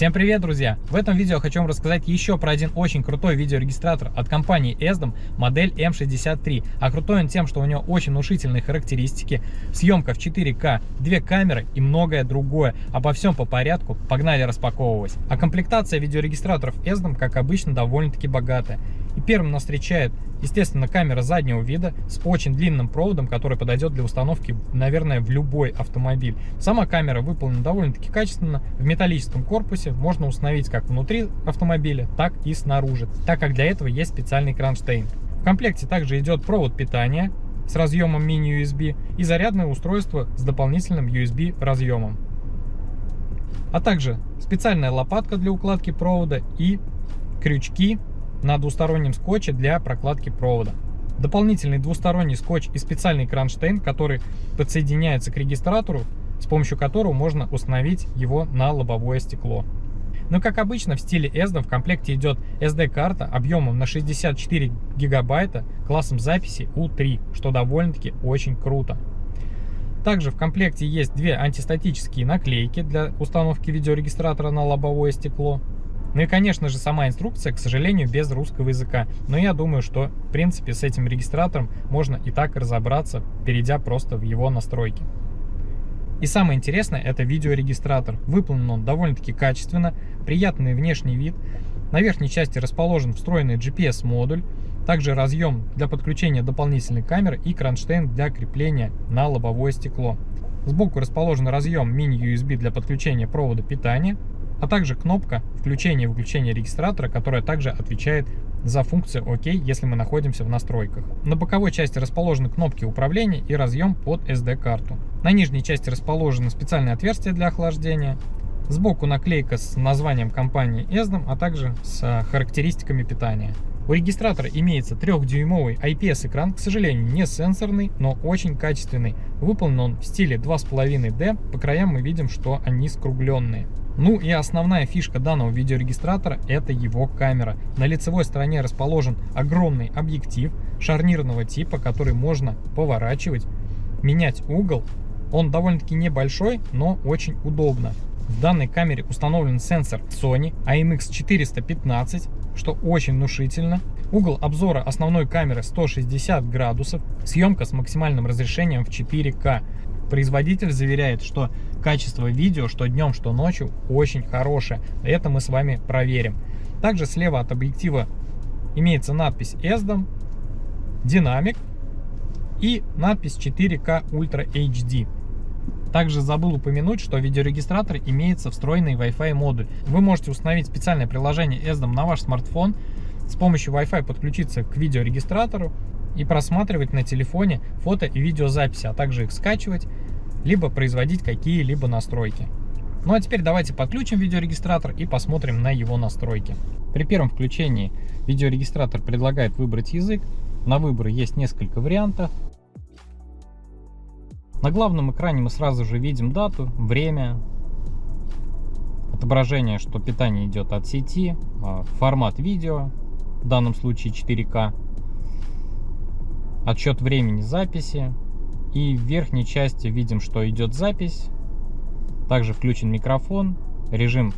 Всем привет, друзья! В этом видео хочу вам рассказать еще про один очень крутой видеорегистратор от компании ESDOM, модель M63. А крутой он тем, что у него очень внушительные характеристики, съемка в 4К, две камеры и многое другое. Обо всем по порядку, погнали распаковывать. А комплектация видеорегистраторов ESDOM, как обычно, довольно-таки богатая. И первым нас встречает, естественно, камера заднего вида с очень длинным проводом, который подойдет для установки, наверное, в любой автомобиль. Сама камера выполнена довольно-таки качественно. В металлическом корпусе можно установить как внутри автомобиля, так и снаружи, так как для этого есть специальный кронштейн. В комплекте также идет провод питания с разъемом мини-USB и зарядное устройство с дополнительным USB разъемом. А также специальная лопатка для укладки провода и крючки на двустороннем скотче для прокладки провода. Дополнительный двусторонний скотч и специальный кронштейн, который подсоединяется к регистратору, с помощью которого можно установить его на лобовое стекло. Но как обычно в стиле ESDO в комплекте идет SD-карта объемом на 64 гигабайта классом записи U3, что довольно-таки очень круто. Также в комплекте есть две антистатические наклейки для установки видеорегистратора на лобовое стекло. Ну и, конечно же, сама инструкция, к сожалению, без русского языка. Но я думаю, что, в принципе, с этим регистратором можно и так разобраться, перейдя просто в его настройки. И самое интересное, это видеорегистратор. Выполнен он довольно-таки качественно, приятный внешний вид. На верхней части расположен встроенный GPS-модуль, также разъем для подключения дополнительной камеры и кронштейн для крепления на лобовое стекло. Сбоку расположен разъем мини-USB для подключения провода питания, а также кнопка включения и выключения регистратора, которая также отвечает за функцию ОК, если мы находимся в настройках. На боковой части расположены кнопки управления и разъем под SD-карту. На нижней части расположено специальное отверстие для охлаждения. Сбоку наклейка с названием компании ESDOM, а также с характеристиками питания. У регистратора имеется 3-дюймовый IPS-экран, к сожалению, не сенсорный, но очень качественный. Выполнен он в стиле 2,5D, по краям мы видим, что они скругленные. Ну и основная фишка данного видеорегистратора это его камера. На лицевой стороне расположен огромный объектив шарнирного типа, который можно поворачивать, менять угол. Он довольно-таки небольшой, но очень удобно. В данной камере установлен сенсор Sony IMX415, что очень внушительно. Угол обзора основной камеры 160 градусов, съемка с максимальным разрешением в 4К. Производитель заверяет, что качество видео, что днем, что ночью, очень хорошее. Это мы с вами проверим. Также слева от объектива имеется надпись ESDOM, динамик и надпись 4K Ultra HD. Также забыл упомянуть, что в видеорегистратор имеется встроенный Wi-Fi модуль. Вы можете установить специальное приложение ESDOM на ваш смартфон, с помощью Wi-Fi подключиться к видеорегистратору и просматривать на телефоне фото и видеозаписи, а также их скачивать, либо производить какие-либо настройки. Ну а теперь давайте подключим видеорегистратор и посмотрим на его настройки. При первом включении видеорегистратор предлагает выбрать язык. На выбор есть несколько вариантов. На главном экране мы сразу же видим дату, время, отображение, что питание идет от сети, а, формат видео, в данном случае 4К, отсчет времени записи. И в верхней части видим, что идет запись. Также включен микрофон, режим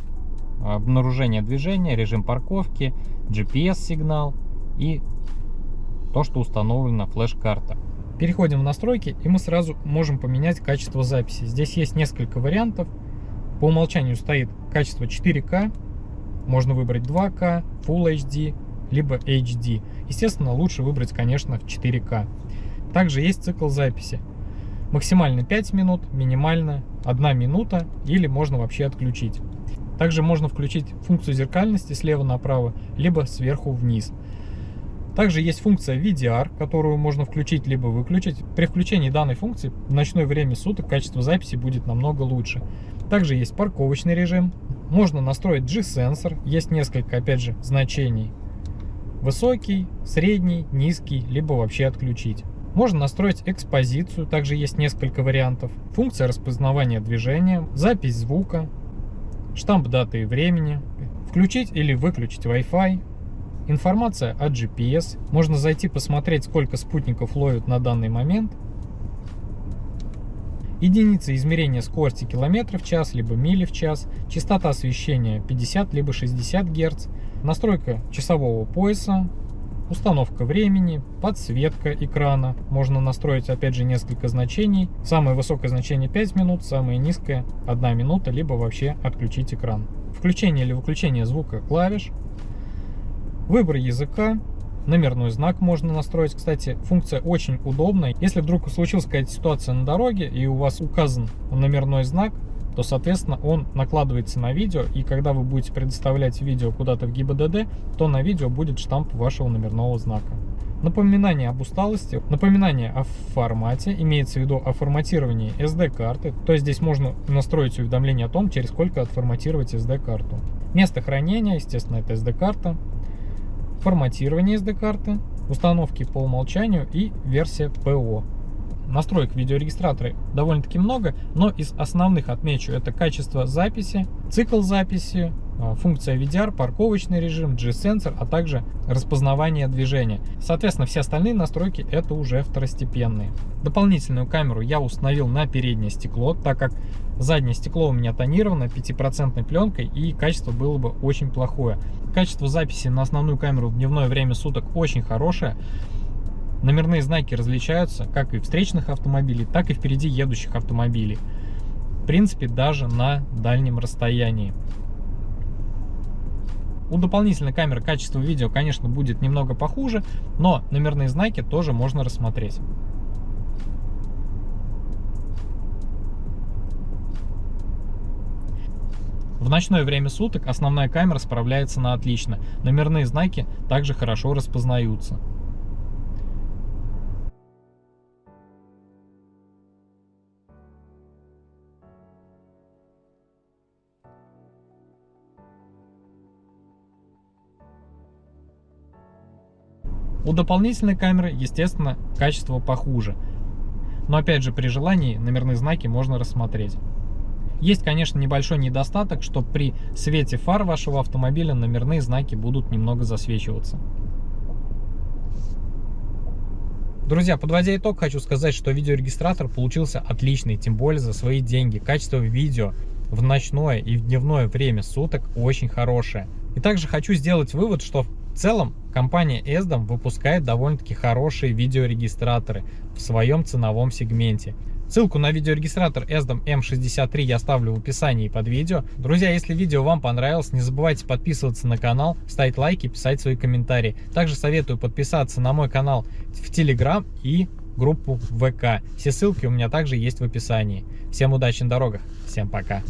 обнаружения движения, режим парковки, GPS-сигнал и то, что установлена флеш-карта. Переходим в настройки, и мы сразу можем поменять качество записи. Здесь есть несколько вариантов. По умолчанию стоит качество 4К, можно выбрать 2К, Full HD, либо HD. Естественно, лучше выбрать, конечно, в 4К. Также есть цикл записи. Максимально 5 минут, минимально 1 минута или можно вообще отключить. Также можно включить функцию зеркальности слева направо, либо сверху вниз. Также есть функция VDR, которую можно включить либо выключить. При включении данной функции в ночное время суток качество записи будет намного лучше. Также есть парковочный режим. Можно настроить G-сенсор. Есть несколько, опять же, значений Высокий, средний, низкий, либо вообще отключить. Можно настроить экспозицию, также есть несколько вариантов. Функция распознавания движения, запись звука, штамп даты и времени, включить или выключить Wi-Fi, информация о GPS. Можно зайти посмотреть, сколько спутников ловят на данный момент. Единицы измерения скорости километров в час, либо мили в час. Частота освещения 50, либо 60 Гц. Настройка часового пояса. Установка времени, подсветка экрана. Можно настроить опять же несколько значений. Самое высокое значение 5 минут, самое низкое 1 минута, либо вообще отключить экран. Включение или выключение звука клавиш. Выбор языка, Номерной знак можно настроить. Кстати, функция очень удобная. Если вдруг случилась какая-то ситуация на дороге и у вас указан номерной знак, то, соответственно, он накладывается на видео, и когда вы будете предоставлять видео куда-то в ГИБДД, то на видео будет штамп вашего номерного знака. Напоминание об усталости, напоминание о формате, имеется в виду о форматировании SD-карты, то есть здесь можно настроить уведомление о том, через сколько отформатировать SD-карту. Место хранения, естественно, это SD-карта, форматирование SD-карты, установки по умолчанию и версия ПО. Настроек видеорегистратора довольно-таки много, но из основных отмечу это качество записи, цикл записи, а, функция VDR, парковочный режим, G-сенсор, а также распознавание движения. Соответственно, все остальные настройки это уже второстепенные. Дополнительную камеру я установил на переднее стекло, так как заднее стекло у меня тонировано 5% пленкой и качество было бы очень плохое. Качество записи на основную камеру в дневное время суток очень хорошее. Номерные знаки различаются как и встречных автомобилей, так и впереди едущих автомобилей. В принципе, даже на дальнем расстоянии. У дополнительной камеры качество видео, конечно, будет немного похуже, но номерные знаки тоже можно рассмотреть. В ночное время суток основная камера справляется на отлично. Номерные знаки также хорошо распознаются. У дополнительной камеры, естественно, качество похуже. Но опять же, при желании номерные знаки можно рассмотреть. Есть, конечно, небольшой недостаток, что при свете фар вашего автомобиля номерные знаки будут немного засвечиваться. Друзья, подводя итог, хочу сказать, что видеорегистратор получился отличный, тем более за свои деньги. Качество видео в ночное и в дневное время суток очень хорошее. И также хочу сделать вывод, что в целом компания ESDOM выпускает довольно-таки хорошие видеорегистраторы в своем ценовом сегменте. Ссылку на видеорегистратор ESDOM M63 я оставлю в описании под видео. Друзья, если видео вам понравилось, не забывайте подписываться на канал, ставить лайки, писать свои комментарии. Также советую подписаться на мой канал в Telegram и группу ВК. Все ссылки у меня также есть в описании. Всем удачи на дорогах, всем пока.